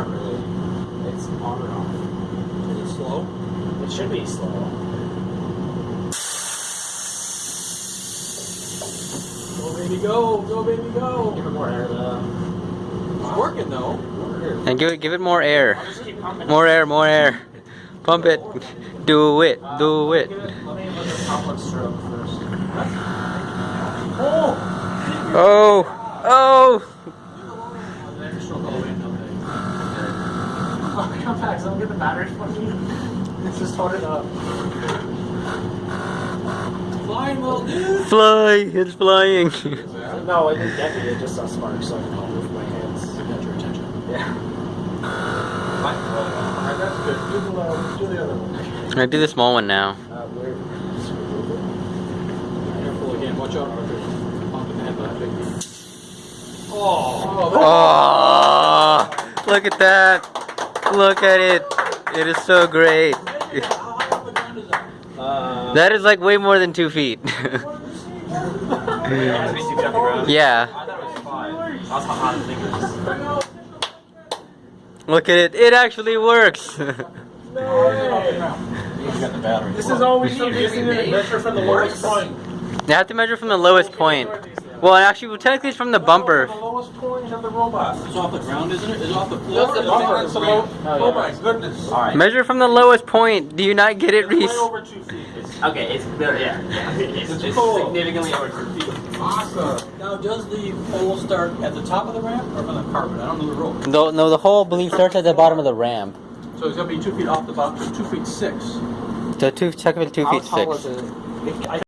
Not really. It's on and off. Is it slow? It should be slow. Go baby go, go baby go. Give it more air though. It's working though. And give it, give it more air. I'll just keep pumping. More air, more air. Pump it. Do it. Uh, Do let it. Oh! give Let me look at complex stroke first. Oh! Oh. Oh. Extra stroke all the way in, okay. Oh, come back, so I'll get the battery from you. It's just hold it up. Flying little dude! Fly. It's flying. No, it didn't get me, it just saw sparks, so I can hold it with my hands. Got your attention. Yeah. Alright, that's good. Do the, uh, do the other one. I do the small one now. Uh, where? Careful again, watch out. Pump in the head, but Oh! Oh. Look at that. Look at it. It is so great. How high off the ground is that? Uh, That is like way more than two feet. it has to be two feet off the ground. yeah. I was how hot the thing is. Look at it. It actually works. You got the battery. This is all we need. Just need to measure from the lowest point. you have to measure from the lowest point. Well, actually, well, technically it's from the bumper. The lowest point of the robot. It's off the ground, isn't it? Is it off the That's floor? the Is bumper. on the low- Oh, yeah. Oh my goodness. Alright. Measure from the lowest point. Do you not get it, It's way Reese? over two feet. Okay, it's there, yeah. yeah. It's, It's it's cool. significantly over two feet. Awesome. Now, does the pole start at the top of the ramp or from the carpet? I don't know the rope. No, no, the hole, I believe, starts at the bottom of the ramp. So it's gonna be two feet off the bottom, two feet six. So two, technically two How feet tall six. is it? It- I